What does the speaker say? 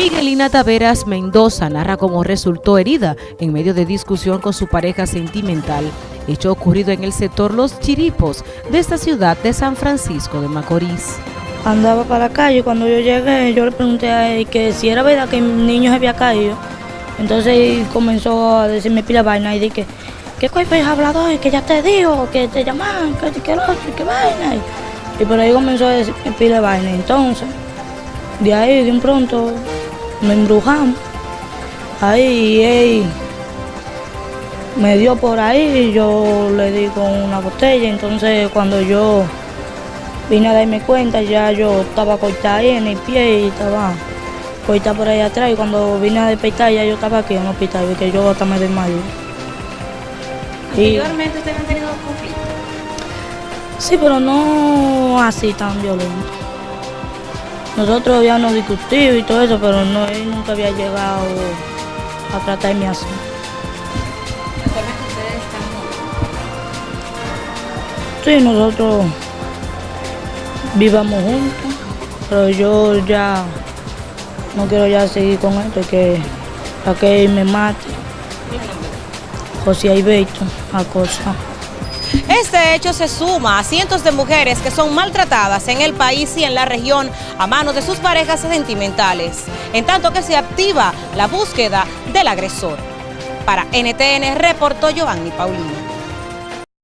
Miguelina Taveras Mendoza narra cómo resultó herida en medio de discusión con su pareja sentimental, hecho ocurrido en el sector Los Chiripos de esta ciudad de San Francisco de Macorís. Andaba para la calle cuando yo llegué, yo le pregunté a él que si era verdad que mi niño se había caído. Entonces comenzó a decirme pila vaina y dije, ¿qué coño has hablado hoy? Que ya te dijo, que te llaman, que, que, que, que vaina. Y por ahí comenzó a decirme pila vaina. Entonces, de ahí de un pronto me embrujamos. Ahí él me dio por ahí, yo le di con una botella, entonces cuando yo vine a darme cuenta ya yo estaba cortada ahí en el pie y estaba cortada por ahí atrás y cuando vine a despertar ya yo estaba aquí en el hospital porque yo hasta me desmayé. ¿Anteriormente ustedes han tenido conflictos? Sí, pero no así tan violento. Nosotros habíamos discutido y todo eso, pero no, él nunca había llegado a tratarme así. Sí, nosotros vivamos juntos, pero yo ya no quiero ya seguir con esto, que para que él me mate. José Alberto, Acosta. Este hecho se suma a cientos de mujeres que son maltratadas en el país y en la región a manos de sus parejas sentimentales, en tanto que se activa la búsqueda del agresor. Para NTN reportó Giovanni Paulino.